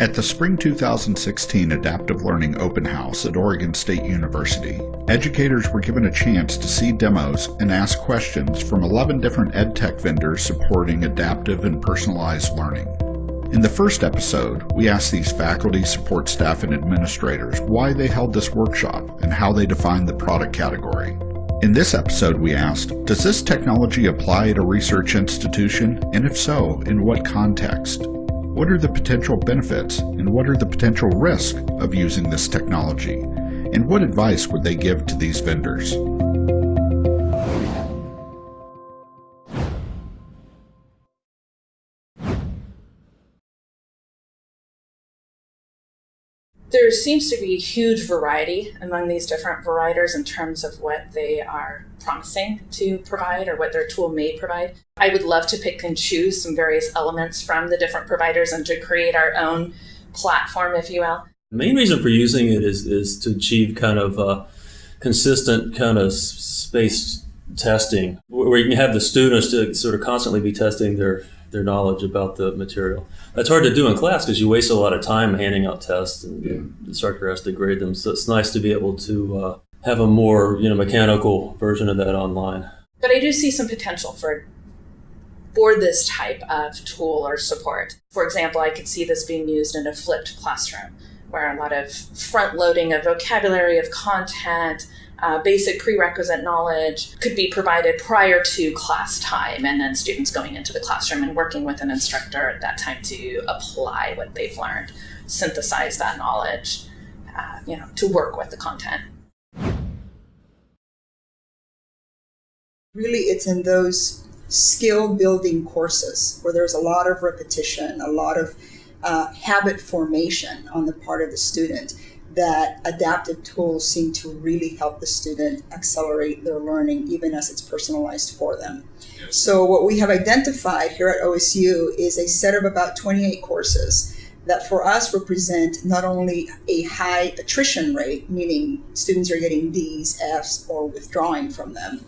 At the Spring 2016 Adaptive Learning Open House at Oregon State University, educators were given a chance to see demos and ask questions from 11 different edtech vendors supporting adaptive and personalized learning. In the first episode, we asked these faculty, support staff, and administrators why they held this workshop and how they defined the product category. In this episode, we asked, does this technology apply at a research institution, and if so, in what context? What are the potential benefits and what are the potential risks of using this technology? And what advice would they give to these vendors? There seems to be a huge variety among these different providers in terms of what they are promising to provide or what their tool may provide. I would love to pick and choose some various elements from the different providers and to create our own platform, if you will. The main reason for using it is, is to achieve kind of a consistent kind of space testing where you can have the students to sort of constantly be testing their their knowledge about the material. That's hard to do in class because you waste a lot of time handing out tests and yeah. the instructor has to grade them. So it's nice to be able to uh, have a more you know mechanical version of that online. But I do see some potential for for this type of tool or support. For example, I could see this being used in a flipped classroom where a lot of front loading of vocabulary, of content, uh, basic prerequisite knowledge could be provided prior to class time, and then students going into the classroom and working with an instructor at that time to apply what they've learned, synthesize that knowledge, uh, you know, to work with the content. Really, it's in those skill building courses where there's a lot of repetition, a lot of uh, habit formation on the part of the student that adaptive tools seem to really help the student accelerate their learning even as it's personalized for them. So what we have identified here at OSU is a set of about 28 courses that for us represent not only a high attrition rate, meaning students are getting D's, F's, or withdrawing from them,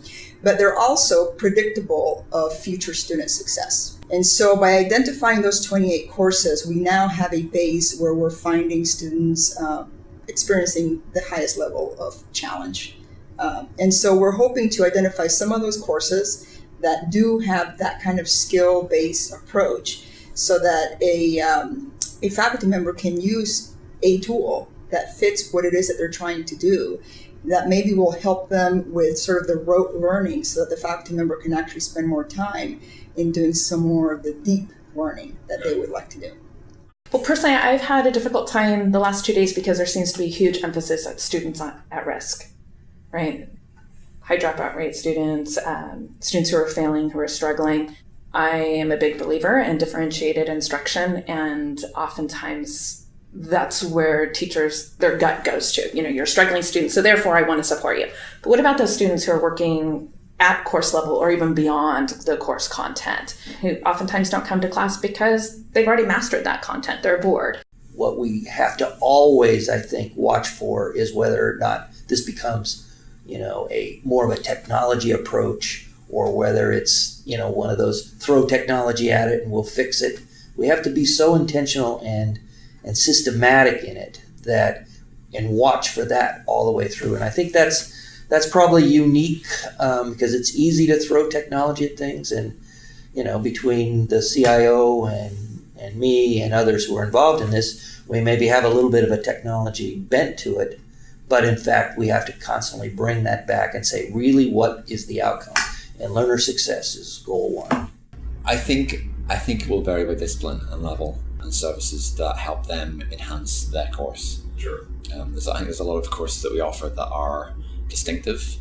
but they're also predictable of future student success. And so by identifying those 28 courses, we now have a base where we're finding students uh, experiencing the highest level of challenge. Um, and so we're hoping to identify some of those courses that do have that kind of skill-based approach so that a, um, a faculty member can use a tool that fits what it is that they're trying to do that maybe will help them with sort of the rote learning so that the faculty member can actually spend more time in doing some more of the deep learning that they would like to do. Well, personally, I've had a difficult time the last two days because there seems to be a huge emphasis at students at risk, right? High dropout rate students, um, students who are failing, who are struggling. I am a big believer in differentiated instruction, and oftentimes that's where teachers their gut goes to. You know, you're struggling student, so therefore I want to support you. But what about those students who are working at course level or even beyond the course content who oftentimes don't come to class because they've already mastered that content. They're bored. What we have to always, I think, watch for is whether or not this becomes, you know, a more of a technology approach or whether it's, you know, one of those throw technology at it and we'll fix it. We have to be so intentional and and systematic in it that and watch for that all the way through. And I think that's that's probably unique um, because it's easy to throw technology at things. And, you know, between the CIO and, and me and others who are involved in this, we maybe have a little bit of a technology bent to it. But in fact, we have to constantly bring that back and say, really, what is the outcome? And learner success is goal one. I think I think it will vary by discipline and level and services that help them enhance their course. Sure. Um, I think there's a lot of courses that we offer that are distinctive.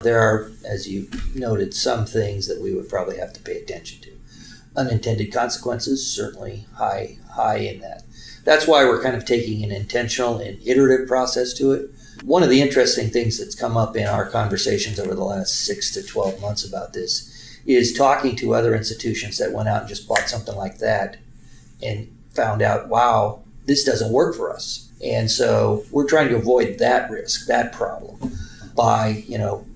There are, as you noted, some things that we would probably have to pay attention to. Unintended consequences, certainly high, high in that. That's why we're kind of taking an intentional and iterative process to it. One of the interesting things that's come up in our conversations over the last six to 12 months about this is talking to other institutions that went out and just bought something like that and found out, wow, this doesn't work for us. And so we're trying to avoid that risk, that problem by, you know,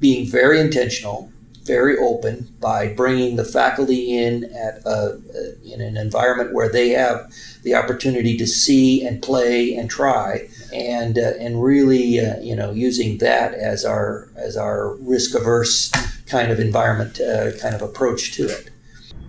being very intentional, very open by bringing the faculty in at a, in an environment where they have the opportunity to see and play and try and uh, and really uh, you know using that as our as our risk averse kind of environment uh, kind of approach to it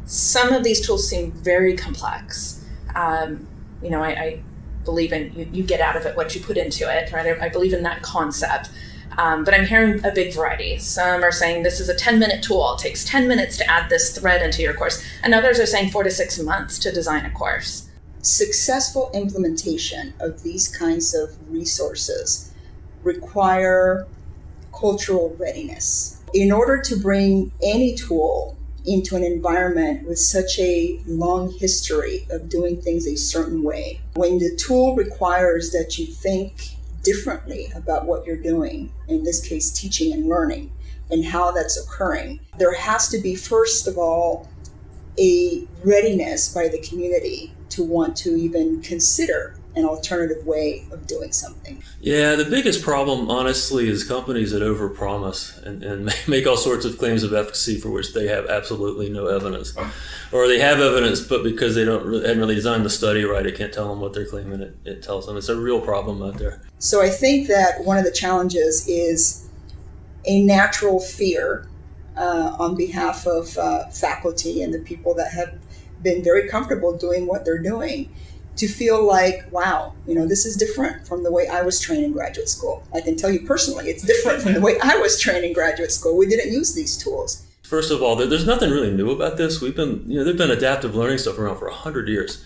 some of these tools seem very complex um, you know I, I believe in you, you, get out of it what you put into it right I, I believe in that concept um, but I'm hearing a big variety. Some are saying this is a 10 minute tool. It takes 10 minutes to add this thread into your course. And others are saying four to six months to design a course. Successful implementation of these kinds of resources require cultural readiness. In order to bring any tool into an environment with such a long history of doing things a certain way, when the tool requires that you think differently about what you're doing, in this case, teaching and learning, and how that's occurring. There has to be, first of all, a readiness by the community to want to even consider an alternative way of doing something. Yeah, the biggest problem, honestly, is companies that overpromise and, and make all sorts of claims of efficacy for which they have absolutely no evidence, or they have evidence, but because they don't really, haven't really designed the study right, it can't tell them what they're claiming. It, it tells them it's a real problem out there. So I think that one of the challenges is a natural fear uh, on behalf of uh, faculty and the people that have been very comfortable doing what they're doing to feel like, wow, you know, this is different from the way I was trained in graduate school. I can tell you personally, it's different from the way I was trained in graduate school. We didn't use these tools. First of all, there's nothing really new about this. We've been, you know, there've been adaptive learning stuff around for hundred years,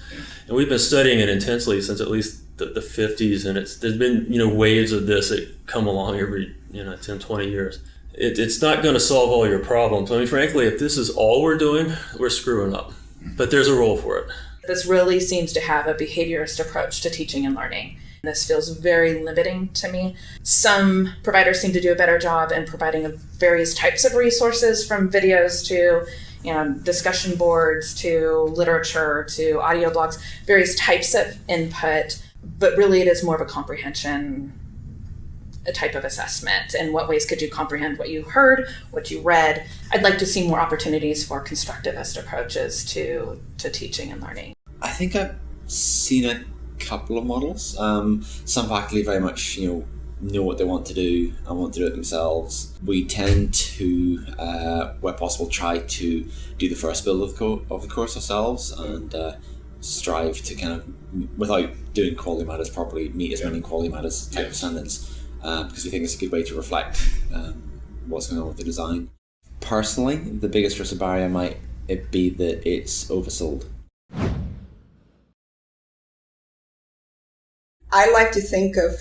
and we've been studying it intensely since at least the, the 50s. And it's there's been, you know, waves of this that come along every, you know, 10, 20 years. It, it's not going to solve all your problems. I mean, frankly, if this is all we're doing, we're screwing up. But there's a role for it. This really seems to have a behaviorist approach to teaching and learning. This feels very limiting to me. Some providers seem to do a better job in providing various types of resources from videos to you know, discussion boards to literature to audio blogs, various types of input, but really it is more of a comprehension a type of assessment and what ways could you comprehend what you heard what you read. I'd like to see more opportunities for constructivist approaches to to teaching and learning. I think i've seen a couple of models. Um, some faculty very much you know know what they want to do and want to do it themselves. We tend to uh, where possible try to do the first build of the, co- of the course ourselves and uh, strive to kind of without doing quality matters properly meet as many quality matters type of standards because we think it's a good way to reflect um, what's going on with the design. Personally, the biggest risk barrier might it be that it's oversold. I like to think of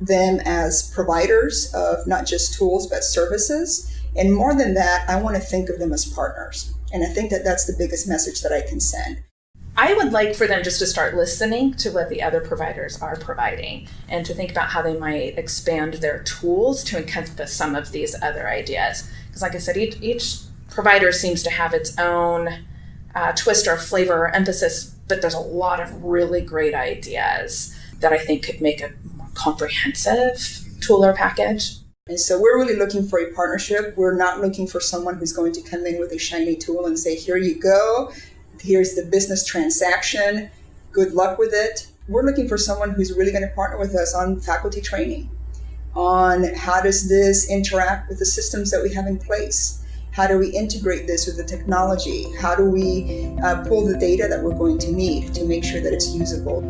them as providers of not just tools but services. And more than that, I want to think of them as partners. And I think that that's the biggest message that I can send. I would like for them just to start listening to what the other providers are providing and to think about how they might expand their tools to encompass some of these other ideas. Because, like I said, each, each provider seems to have its own uh, twist or flavor or emphasis, but there's a lot of really great ideas that I think could make a more comprehensive tool or package. And so we're really looking for a partnership. We're not looking for someone who's going to come in with a shiny tool and say, here you go, here's the business transaction, good luck with it. We're looking for someone who's really going to partner with us on faculty training, on how does this interact with the systems that we have in place. How do we integrate this with the technology? How do we uh, pull the data that we're going to need to make sure that it's usable?